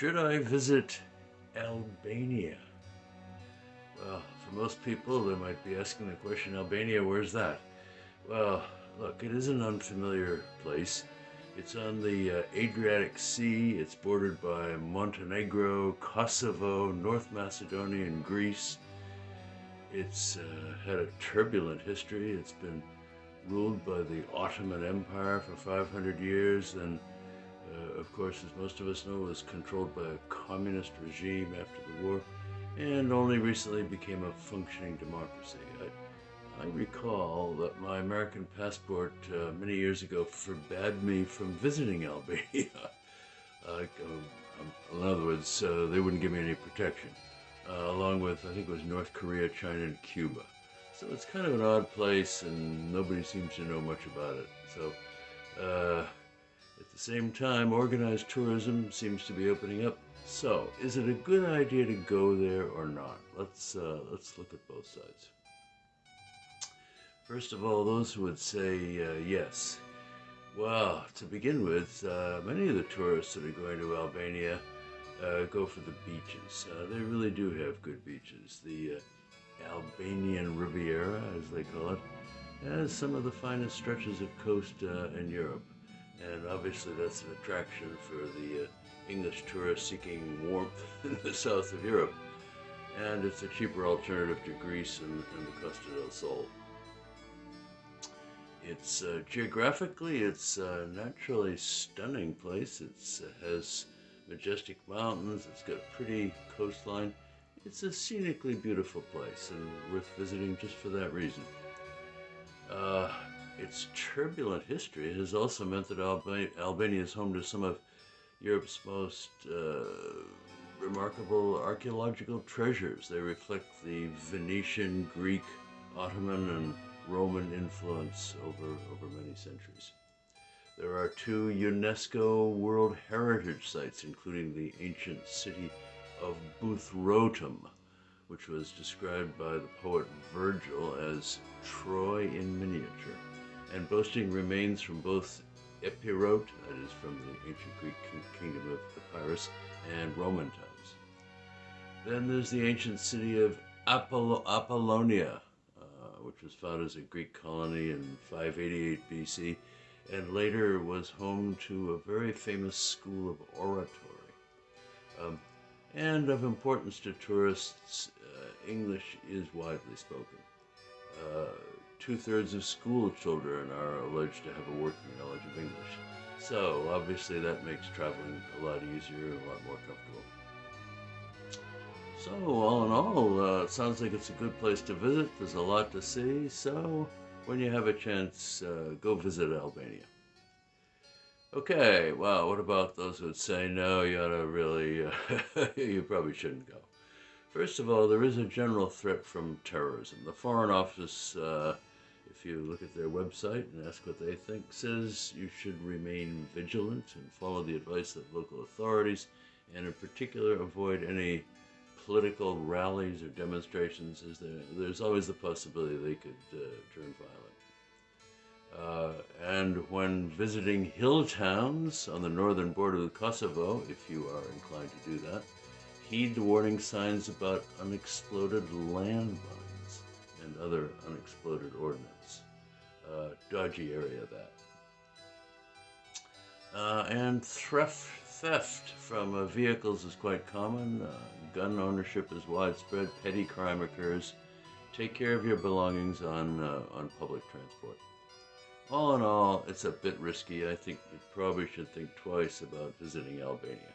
Should I visit Albania? Well, for most people, they might be asking the question Albania, where's that? Well, look, it is an unfamiliar place. It's on the uh, Adriatic Sea. It's bordered by Montenegro, Kosovo, North Macedonia, and Greece. It's uh, had a turbulent history. It's been ruled by the Ottoman Empire for 500 years, and of course, as most of us know, was controlled by a communist regime after the war, and only recently became a functioning democracy. I, I recall that my American passport uh, many years ago forbade me from visiting Albania. um, in other words, uh, they wouldn't give me any protection, uh, along with, I think it was North Korea, China, and Cuba. So it's kind of an odd place, and nobody seems to know much about it. So, uh, at the same time, organized tourism seems to be opening up. So, is it a good idea to go there or not? Let's uh, let's look at both sides. First of all, those who would say uh, yes. Well, to begin with, uh, many of the tourists that are going to Albania uh, go for the beaches. Uh, they really do have good beaches. The uh, Albanian Riviera, as they call it, has some of the finest stretches of coast in Europe. And obviously that's an attraction for the uh, English tourist seeking warmth in the south of Europe. And it's a cheaper alternative to Greece and, and the Costa del Sol. It's uh, geographically, it's a naturally stunning place. It uh, has majestic mountains. It's got a pretty coastline. It's a scenically beautiful place and worth visiting just for that reason. Its turbulent history has also meant that Alba Albania is home to some of Europe's most uh, remarkable archaeological treasures. They reflect the Venetian, Greek, Ottoman, and Roman influence over, over many centuries. There are two UNESCO World Heritage Sites, including the ancient city of Buthrotum, which was described by the poet Virgil as Troy in miniature, and boasting remains from both Epirote, that is from the ancient Greek kingdom of Epirus, and Roman times. Then there's the ancient city of Apoll Apollonia, uh, which was founded as a Greek colony in 588 BC, and later was home to a very famous school of oratory. Um, and of importance to tourists, uh, English is widely spoken. Uh, Two-thirds of school children are alleged to have a working knowledge of English. So obviously that makes traveling a lot easier and a lot more comfortable. So all in all, uh, it sounds like it's a good place to visit. There's a lot to see. So when you have a chance, uh, go visit Albania. Okay, well, what about those who would say, no, you ought to really, uh, you probably shouldn't go. First of all, there is a general threat from terrorism. The Foreign Office, uh, if you look at their website and ask what they think, says you should remain vigilant and follow the advice of local authorities, and in particular, avoid any political rallies or demonstrations, as there, there's always the possibility they could uh, turn violent. Uh, and when visiting hill towns on the northern border of Kosovo, if you are inclined to do that, heed the warning signs about unexploded landmines and other unexploded ordnance. Uh, dodgy area that. Uh, and theft, theft from uh, vehicles is quite common. Uh, gun ownership is widespread. Petty crime occurs. Take care of your belongings on, uh, on public transport all in all, it's a bit risky. I think you probably should think twice about visiting Albania.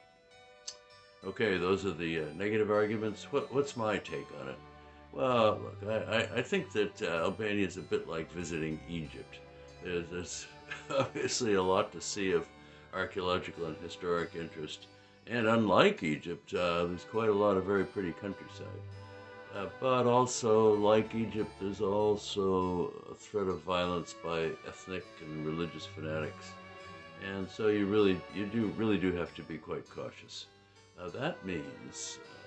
Okay, those are the uh, negative arguments. What, what's my take on it? Well, look, I, I, think that uh, Albania is a bit like visiting Egypt. There's, there's obviously a lot to see of archaeological and historic interest. And unlike Egypt, uh, there's quite a lot of very pretty countryside. Uh, but also, like Egypt, there's also a threat of violence by ethnic and religious fanatics. And so you really, you do really do have to be quite cautious. Now that means uh,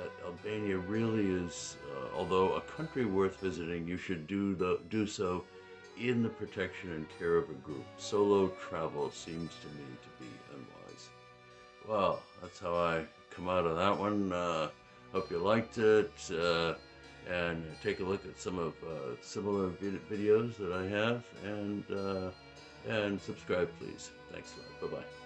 that Albania really is, uh, although a country worth visiting, you should do the, do so in the protection and care of a group. Solo travel seems to me to be unwise. Well, that's how I come out of that one. Uh, hope you liked it. Uh, and take a look at some of uh, similar vid- videos that I have and uh, and subscribe please. Thanks a lot. Bye bye.